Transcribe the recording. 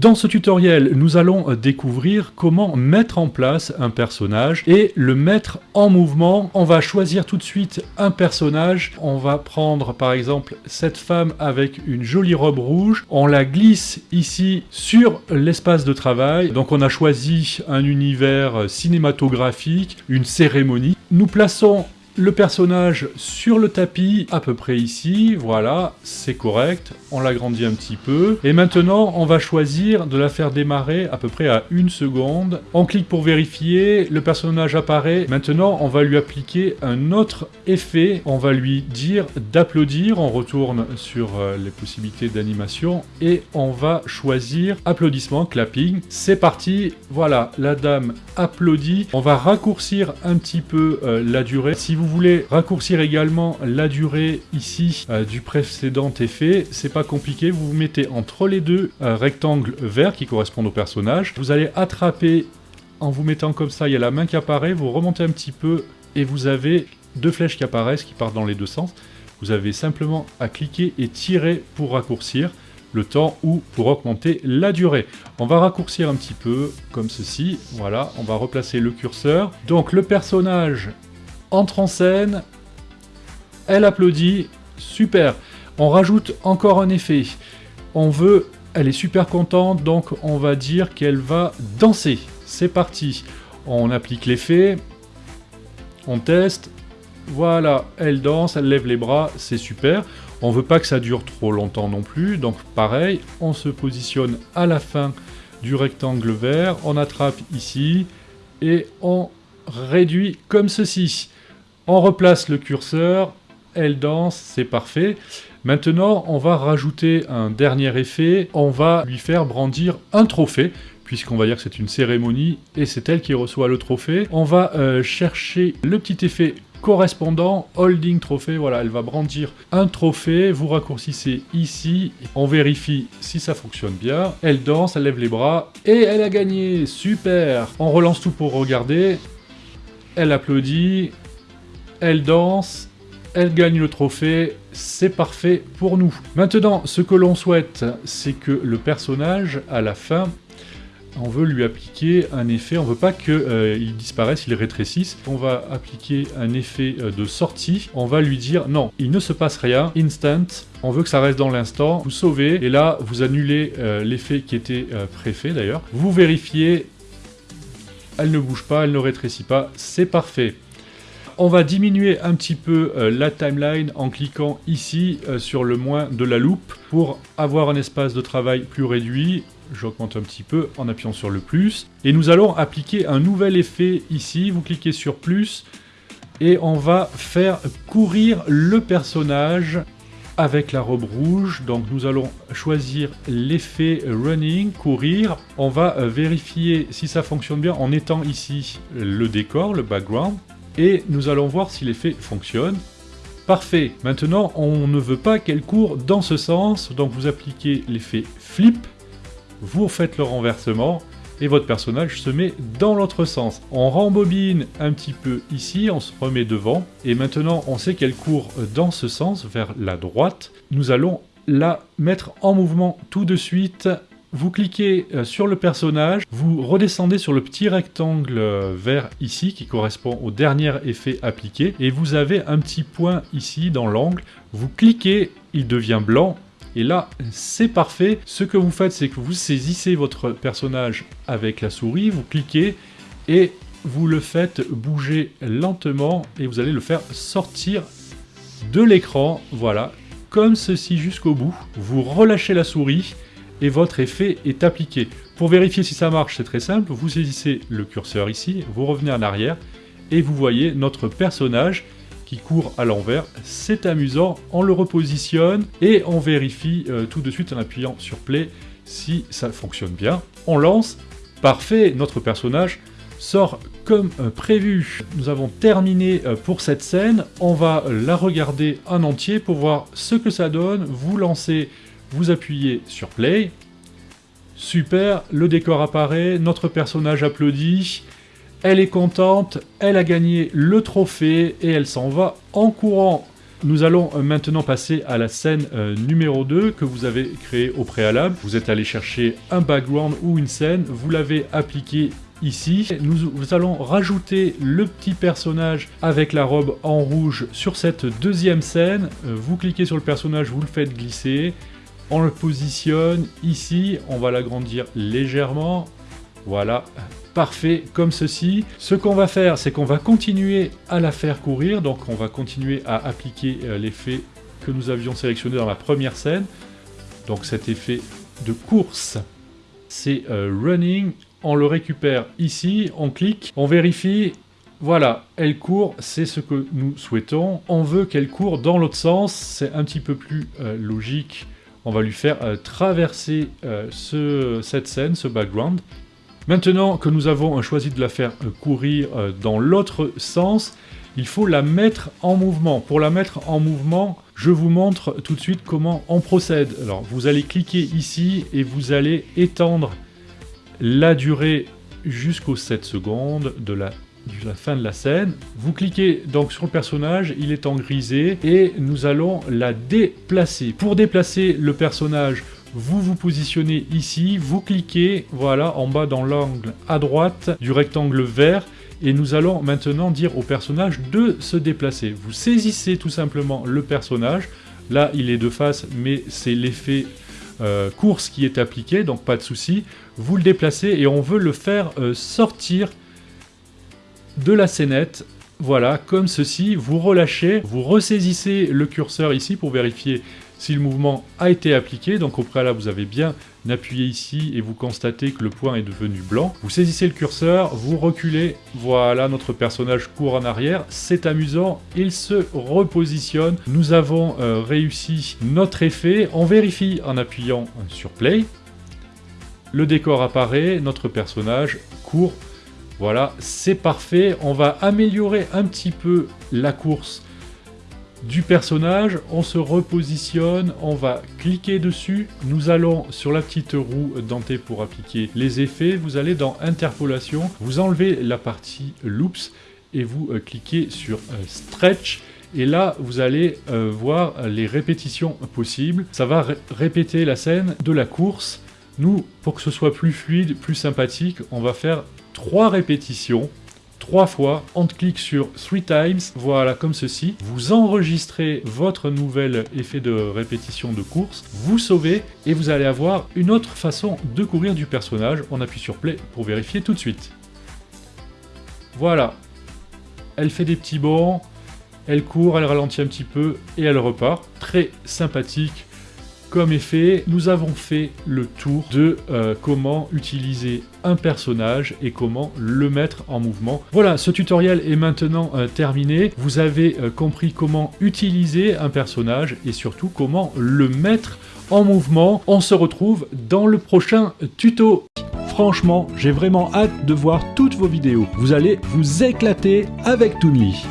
Dans ce tutoriel, nous allons découvrir comment mettre en place un personnage et le mettre en mouvement. On va choisir tout de suite un personnage. On va prendre par exemple cette femme avec une jolie robe rouge. On la glisse ici sur l'espace de travail. Donc on a choisi un univers cinématographique, une cérémonie. Nous plaçons le personnage sur le tapis, à peu près ici, voilà, c'est correct, on l'agrandit un petit peu. Et maintenant, on va choisir de la faire démarrer à peu près à une seconde. On clique pour vérifier, le personnage apparaît. Maintenant, on va lui appliquer un autre effet. On va lui dire d'applaudir, on retourne sur euh, les possibilités d'animation, et on va choisir applaudissement, clapping. C'est parti, voilà, la dame applaudit. On va raccourcir un petit peu euh, la durée. Si vous voulez raccourcir également la durée ici euh, du précédent effet, c'est pas compliqué, vous vous mettez entre les deux un rectangles verts qui correspondent au personnage. Vous allez attraper en vous mettant comme ça, il y a la main qui apparaît, vous remontez un petit peu et vous avez deux flèches qui apparaissent qui partent dans les deux sens. Vous avez simplement à cliquer et tirer pour raccourcir le temps ou pour augmenter la durée. On va raccourcir un petit peu comme ceci, voilà, on va replacer le curseur. Donc le personnage entre en scène, elle applaudit, super. On rajoute encore un effet. On veut, elle est super contente, donc on va dire qu'elle va danser. C'est parti. On applique l'effet, on teste, voilà, elle danse, elle lève les bras, c'est super. On veut pas que ça dure trop longtemps non plus, donc pareil, on se positionne à la fin du rectangle vert, on attrape ici, et on réduit comme ceci. On replace le curseur, elle danse, c'est parfait. Maintenant, on va rajouter un dernier effet, on va lui faire brandir un trophée, puisqu'on va dire que c'est une cérémonie, et c'est elle qui reçoit le trophée. On va euh, chercher le petit effet correspondant, holding trophée, voilà, elle va brandir un trophée, vous raccourcissez ici, on vérifie si ça fonctionne bien, elle danse, elle lève les bras, et elle a gagné, super. On relance tout pour regarder, elle applaudit, elle danse, elle gagne le trophée, c'est parfait pour nous. Maintenant, ce que l'on souhaite, c'est que le personnage, à la fin, on veut lui appliquer un effet, on veut pas qu'il euh, disparaisse, il rétrécisse. On va appliquer un effet euh, de sortie, on va lui dire non, il ne se passe rien, instant, on veut que ça reste dans l'instant, vous sauvez, et là vous annulez euh, l'effet qui était préfet d'ailleurs. Vous vérifiez, elle ne bouge pas, elle ne rétrécit pas, c'est parfait. On va diminuer un petit peu euh, la timeline en cliquant ici euh, sur le moins de la loupe pour avoir un espace de travail plus réduit. J'augmente un petit peu en appuyant sur le plus. Et nous allons appliquer un nouvel effet ici. Vous cliquez sur plus et on va faire courir le personnage avec la robe rouge. Donc nous allons choisir l'effet running, courir. On va euh, vérifier si ça fonctionne bien en étant ici le décor, le background et nous allons voir si l'effet fonctionne. Parfait, maintenant on ne veut pas qu'elle court dans ce sens, donc vous appliquez l'effet flip, vous faites le renversement, et votre personnage se met dans l'autre sens. On rembobine un petit peu ici, on se remet devant, et maintenant on sait qu'elle court dans ce sens, vers la droite. Nous allons la mettre en mouvement tout de suite vous cliquez euh, sur le personnage, vous redescendez sur le petit rectangle euh, vert ici qui correspond au dernier effet appliqué et vous avez un petit point ici dans l'angle. Vous cliquez, il devient blanc et là, c'est parfait. Ce que vous faites, c'est que vous saisissez votre personnage avec la souris, vous cliquez et vous le faites bouger lentement et vous allez le faire sortir de l'écran. Voilà, comme ceci jusqu'au bout. Vous relâchez la souris et votre effet est appliqué. Pour vérifier si ça marche, c'est très simple, vous saisissez le curseur ici, vous revenez en arrière, et vous voyez notre personnage qui court à l'envers. C'est amusant, on le repositionne, et on vérifie euh, tout de suite en appuyant sur play si ça fonctionne bien. On lance, parfait, notre personnage sort comme euh, prévu. Nous avons terminé euh, pour cette scène, on va la regarder en entier pour voir ce que ça donne, vous lancez vous appuyez sur play, super, le décor apparaît, notre personnage applaudit, elle est contente, elle a gagné le trophée et elle s'en va en courant. Nous allons maintenant passer à la scène euh, numéro 2 que vous avez créée au préalable. Vous êtes allé chercher un background ou une scène, vous l'avez appliqué ici. Nous, allons rajouter le petit personnage avec la robe en rouge sur cette deuxième scène. Euh, vous cliquez sur le personnage, vous le faites glisser. On le positionne ici, on va l'agrandir légèrement. Voilà, parfait, comme ceci. Ce qu'on va faire, c'est qu'on va continuer à la faire courir. Donc on va continuer à appliquer euh, l'effet que nous avions sélectionné dans la première scène. Donc cet effet de course, c'est euh, running on le récupère ici, on clique, on vérifie, voilà, elle court, c'est ce que nous souhaitons. On veut qu'elle court dans l'autre sens, c'est un petit peu plus euh, logique. On va lui faire euh, traverser euh, cette scène, ce background. Maintenant que nous avons choisi de la faire courir dans l'autre sens, il faut la mettre en mouvement. Pour la mettre en mouvement, je vous montre tout de suite comment on procède. Alors, vous allez cliquer ici et vous allez étendre la durée jusqu'aux 7 secondes de la, la fin de la scène. Vous cliquez donc sur le personnage, il est en grisé, et nous allons la déplacer. Pour déplacer le personnage, vous vous positionnez ici, vous cliquez, voilà, en bas dans l'angle à droite du rectangle vert, et nous allons maintenant dire au personnage de se déplacer. Vous saisissez tout simplement le personnage, là il est de face, mais c'est l'effet euh, course qui est appliqué, donc pas de souci. Vous le déplacez et on veut le faire euh, sortir de la scénette. Voilà, comme ceci, vous relâchez, vous ressaisissez le curseur ici pour vérifier si le mouvement a été appliqué. Donc au préalable, vous avez bien appuyé ici et vous constatez que le point est devenu blanc. Vous saisissez le curseur, vous reculez, voilà, notre personnage court en arrière, c'est amusant, il se repositionne. Nous avons euh, réussi notre effet, on vérifie en appuyant sur play. Le décor apparaît, notre personnage court, voilà, c'est parfait. On va améliorer un petit peu la course du personnage, on se repositionne, on va cliquer dessus, nous allons sur la petite roue dentée pour appliquer les effets, vous allez dans interpolation, vous enlevez la partie loops et vous euh, cliquez sur euh, stretch et là vous allez euh, voir les répétitions possibles. Ça va répéter la scène de la course. Nous, pour que ce soit plus fluide, plus sympathique, on va faire trois répétitions trois fois, on clique sur Three Times, voilà comme ceci, vous enregistrez votre nouvel effet de répétition de course, vous sauvez et vous allez avoir une autre façon de courir du personnage, on appuie sur Play pour vérifier tout de suite. Voilà, elle fait des petits bonds, elle court, elle ralentit un petit peu et elle repart, très sympathique, comme effet, nous avons fait le tour de euh, comment utiliser un personnage et comment le mettre en mouvement. Voilà, ce tutoriel est maintenant euh, terminé. Vous avez euh, compris comment utiliser un personnage et surtout comment le mettre en mouvement. On se retrouve dans le prochain tuto. Franchement, j'ai vraiment hâte de voir toutes vos vidéos. Vous allez vous éclater avec Toonly.